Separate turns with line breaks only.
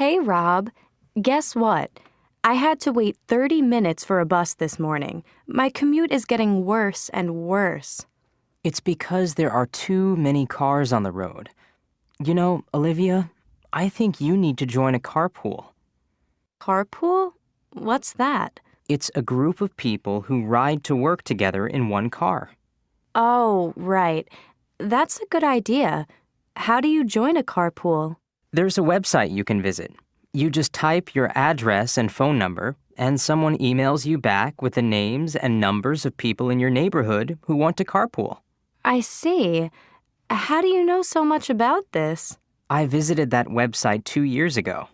Hey, Rob. Guess what? I had to wait 30 minutes for a bus this morning. My commute is getting worse and worse.
It's because there are too many cars on the road. You know, Olivia, I think you need to join a carpool.
Carpool? What's that?
It's a group of people who ride to work together in one car.
Oh, right. That's a good idea. How do you join a carpool?
There's a website you can visit. You just type your address and phone number, and someone emails you back with the names and numbers of people in your neighborhood who want to carpool.
I see. How do you know so much about this?
I visited that website two years ago.